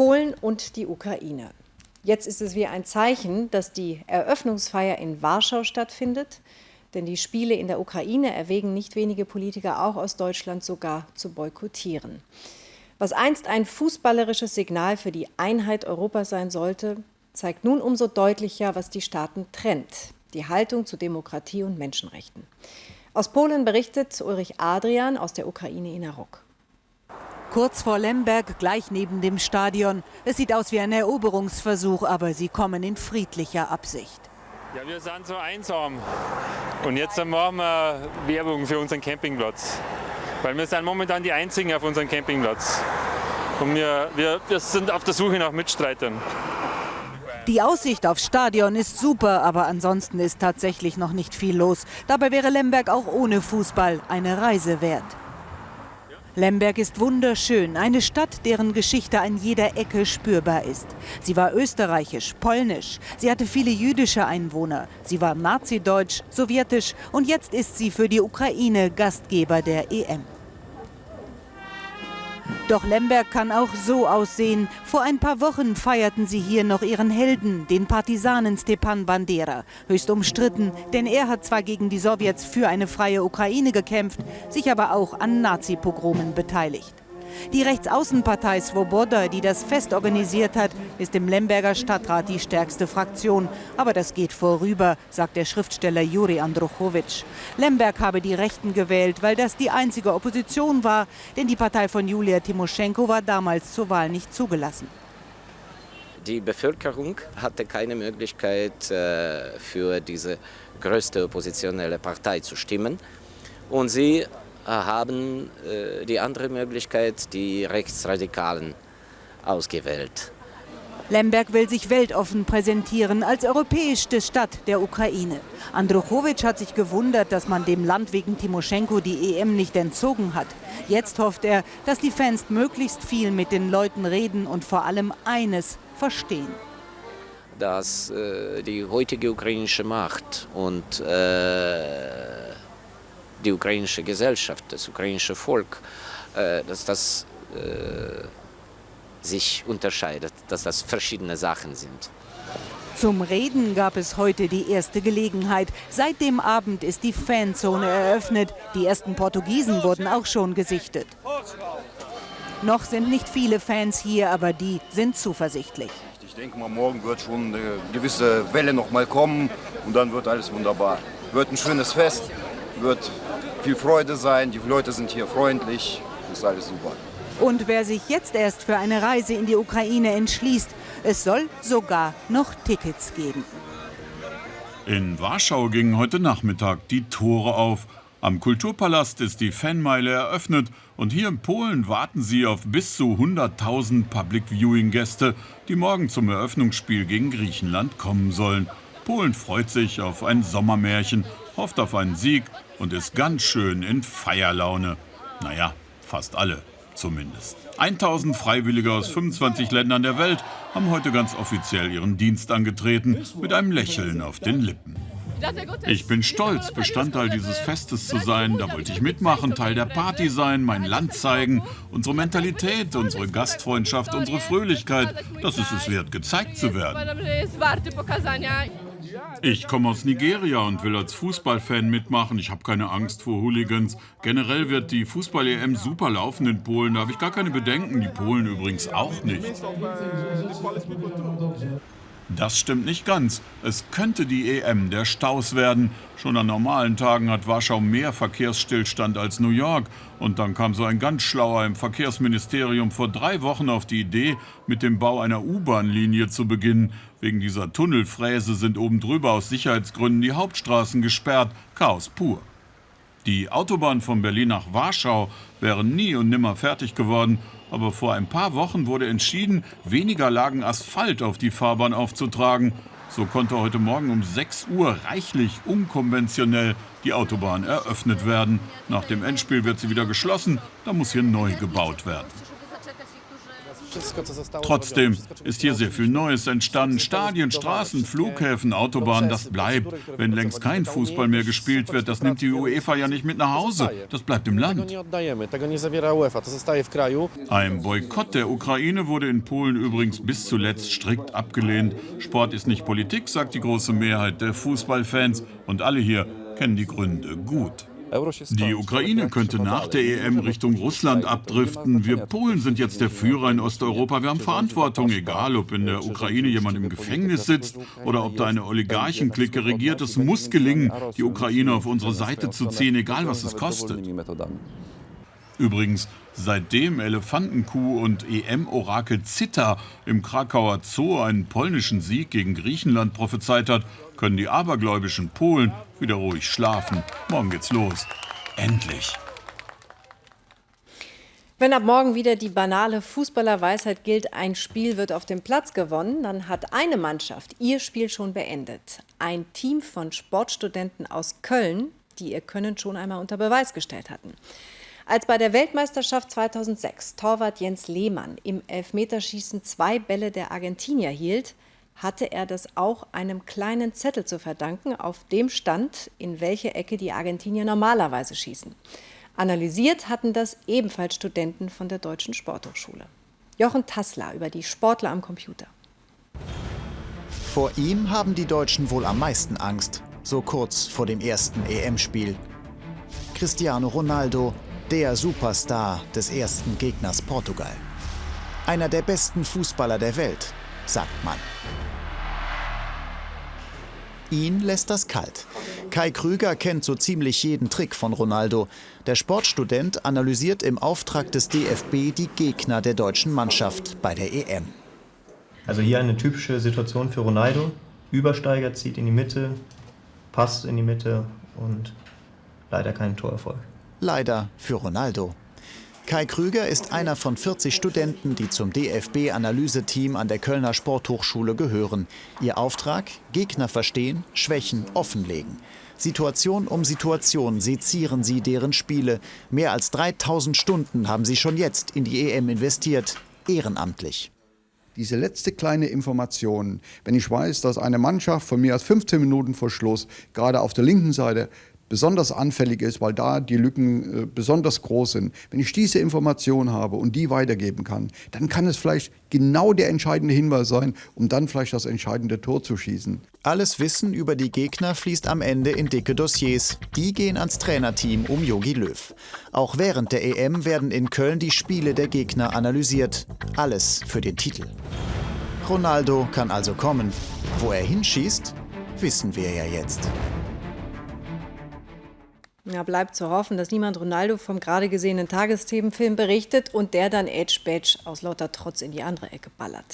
Polen und die Ukraine. Jetzt ist es wie ein Zeichen, dass die Eröffnungsfeier in Warschau stattfindet. Denn die Spiele in der Ukraine erwägen nicht wenige Politiker auch aus Deutschland sogar zu boykottieren. Was einst ein fußballerisches Signal für die Einheit Europas sein sollte, zeigt nun umso deutlicher, was die Staaten trennt. Die Haltung zu Demokratie und Menschenrechten. Aus Polen berichtet Ulrich Adrian aus der Ukraine in Inarok. Kurz vor Lemberg, gleich neben dem Stadion. Es sieht aus wie ein Eroberungsversuch, aber sie kommen in friedlicher Absicht. Ja, wir sind so einsam. Und jetzt machen wir Werbung für unseren Campingplatz. Weil wir sind momentan die Einzigen auf unserem Campingplatz. Und wir, wir, wir sind auf der Suche nach Mitstreitern. Die Aussicht aufs Stadion ist super, aber ansonsten ist tatsächlich noch nicht viel los. Dabei wäre Lemberg auch ohne Fußball eine Reise wert. Lemberg ist wunderschön, eine Stadt, deren Geschichte an jeder Ecke spürbar ist. Sie war österreichisch, polnisch, sie hatte viele jüdische Einwohner, sie war nazideutsch, sowjetisch und jetzt ist sie für die Ukraine Gastgeber der EM. Doch Lemberg kann auch so aussehen. Vor ein paar Wochen feierten sie hier noch ihren Helden, den Partisanen Stepan Bandera. Höchst umstritten, denn er hat zwar gegen die Sowjets für eine freie Ukraine gekämpft, sich aber auch an Nazi-Pogromen beteiligt. Die Rechtsaußenpartei Svoboda, die das Fest organisiert hat, ist im Lemberger Stadtrat die stärkste Fraktion. Aber das geht vorüber, sagt der Schriftsteller Juri Andruchowitsch. Lemberg habe die Rechten gewählt, weil das die einzige Opposition war, denn die Partei von Julia Timoschenko war damals zur Wahl nicht zugelassen. Die Bevölkerung hatte keine Möglichkeit, äh, für diese größte oppositionelle Partei zu stimmen. Und sie haben äh, die andere Möglichkeit, die Rechtsradikalen, ausgewählt. Lemberg will sich weltoffen präsentieren als europäischste Stadt der Ukraine. Andruchowitsch hat sich gewundert, dass man dem Land wegen Timoschenko die EM nicht entzogen hat. Jetzt hofft er, dass die Fans möglichst viel mit den Leuten reden und vor allem eines verstehen. Dass äh, die heutige ukrainische Macht und äh, die ukrainische Gesellschaft, das ukrainische Volk, äh, dass das äh, sich unterscheidet, dass das verschiedene Sachen sind. Zum Reden gab es heute die erste Gelegenheit. Seit dem Abend ist die Fanzone eröffnet. Die ersten Portugiesen wurden auch schon gesichtet. Noch sind nicht viele Fans hier, aber die sind zuversichtlich. Ich denke mal, morgen wird schon eine gewisse Welle noch mal kommen und dann wird alles wunderbar. Wird ein schönes Fest, wird viel Freude sein. Die Leute sind hier freundlich. Das ist alles super. Und wer sich jetzt erst für eine Reise in die Ukraine entschließt, es soll sogar noch Tickets geben. In Warschau gingen heute Nachmittag die Tore auf. Am Kulturpalast ist die Fanmeile eröffnet und hier in Polen warten sie auf bis zu 100.000 Public Viewing Gäste, die morgen zum Eröffnungsspiel gegen Griechenland kommen sollen. Polen freut sich auf ein Sommermärchen, hofft auf einen Sieg und ist ganz schön in Feierlaune. Naja, fast alle zumindest. 1000 Freiwillige aus 25 Ländern der Welt haben heute ganz offiziell ihren Dienst angetreten, mit einem Lächeln auf den Lippen. Ich bin stolz, Bestandteil dieses Festes zu sein. Da wollte ich mitmachen, Teil der Party sein, mein Land zeigen, unsere Mentalität, unsere Gastfreundschaft, unsere Fröhlichkeit. Das ist es wert, gezeigt zu werden. Ich komme aus Nigeria und will als Fußballfan mitmachen. Ich habe keine Angst vor Hooligans. Generell wird die Fußball-EM super laufen in Polen. Da habe ich gar keine Bedenken. Die Polen übrigens auch nicht. Das stimmt nicht ganz. Es könnte die EM der Staus werden. Schon an normalen Tagen hat Warschau mehr Verkehrsstillstand als New York. Und dann kam so ein ganz schlauer im Verkehrsministerium vor drei Wochen auf die Idee, mit dem Bau einer U-Bahn-Linie zu beginnen. Wegen dieser Tunnelfräse sind oben drüber aus Sicherheitsgründen die Hauptstraßen gesperrt. Chaos pur. Die Autobahn von Berlin nach Warschau wäre nie und nimmer fertig geworden aber vor ein paar Wochen wurde entschieden, weniger Lagen Asphalt auf die Fahrbahn aufzutragen. So konnte heute Morgen um 6 Uhr reichlich unkonventionell die Autobahn eröffnet werden. Nach dem Endspiel wird sie wieder geschlossen, da muss hier neu gebaut werden. Trotzdem ist hier sehr viel Neues entstanden. Stadien, Straßen, Flughäfen, Autobahnen, das bleibt. Wenn längst kein Fußball mehr gespielt wird, das nimmt die UEFA ja nicht mit nach Hause. Das bleibt im Land. Ein Boykott der Ukraine wurde in Polen übrigens bis zuletzt strikt abgelehnt. Sport ist nicht Politik, sagt die große Mehrheit der Fußballfans. Und alle hier kennen die Gründe gut. Die Ukraine könnte nach der EM Richtung Russland abdriften. Wir Polen sind jetzt der Führer in Osteuropa. Wir haben Verantwortung, egal ob in der Ukraine jemand im Gefängnis sitzt oder ob da eine Oligarchenklicke regiert. Es muss gelingen, die Ukraine auf unsere Seite zu ziehen, egal was es kostet. Übrigens, seitdem Elefantenkuh und EM-Orakel Zitta im Krakauer Zoo einen polnischen Sieg gegen Griechenland prophezeit hat, können die abergläubischen Polen wieder ruhig schlafen. Morgen geht's los. Endlich. Wenn ab morgen wieder die banale Fußballerweisheit gilt, ein Spiel wird auf dem Platz gewonnen, dann hat eine Mannschaft ihr Spiel schon beendet. Ein Team von Sportstudenten aus Köln, die ihr Können schon einmal unter Beweis gestellt hatten. Als bei der Weltmeisterschaft 2006 Torwart Jens Lehmann im Elfmeterschießen zwei Bälle der Argentinier hielt, hatte er das auch einem kleinen Zettel zu verdanken, auf dem stand, in welche Ecke die Argentinier normalerweise schießen. Analysiert hatten das ebenfalls Studenten von der Deutschen Sporthochschule. Jochen Tassler über die Sportler am Computer. Vor ihm haben die Deutschen wohl am meisten Angst, so kurz vor dem ersten EM-Spiel. Cristiano Ronaldo der Superstar des ersten Gegners Portugal. Einer der besten Fußballer der Welt, sagt man. Ihn lässt das kalt. Kai Krüger kennt so ziemlich jeden Trick von Ronaldo. Der Sportstudent analysiert im Auftrag des DFB die Gegner der deutschen Mannschaft bei der EM. Also hier eine typische Situation für Ronaldo. Übersteiger zieht in die Mitte, passt in die Mitte und leider kein Torerfolg. Leider für Ronaldo. Kai Krüger ist einer von 40 Studenten, die zum DFB-Analyseteam an der Kölner Sporthochschule gehören. Ihr Auftrag? Gegner verstehen, Schwächen offenlegen. Situation um Situation sezieren sie deren Spiele. Mehr als 3000 Stunden haben sie schon jetzt in die EM investiert, ehrenamtlich. Diese letzte kleine Information, wenn ich weiß, dass eine Mannschaft von mir als 15 Minuten vor Schluss gerade auf der linken Seite besonders anfällig ist, weil da die Lücken äh, besonders groß sind. Wenn ich diese Information habe und die weitergeben kann, dann kann es vielleicht genau der entscheidende Hinweis sein, um dann vielleicht das entscheidende Tor zu schießen. Alles Wissen über die Gegner fließt am Ende in dicke Dossiers. Die gehen ans Trainerteam um Jogi Löw. Auch während der EM werden in Köln die Spiele der Gegner analysiert. Alles für den Titel. Ronaldo kann also kommen. Wo er hinschießt, wissen wir ja jetzt. Ja, bleibt zu hoffen, dass niemand Ronaldo vom gerade gesehenen Tagesthemenfilm berichtet und der dann Edge Badge aus lauter Trotz in die andere Ecke ballert.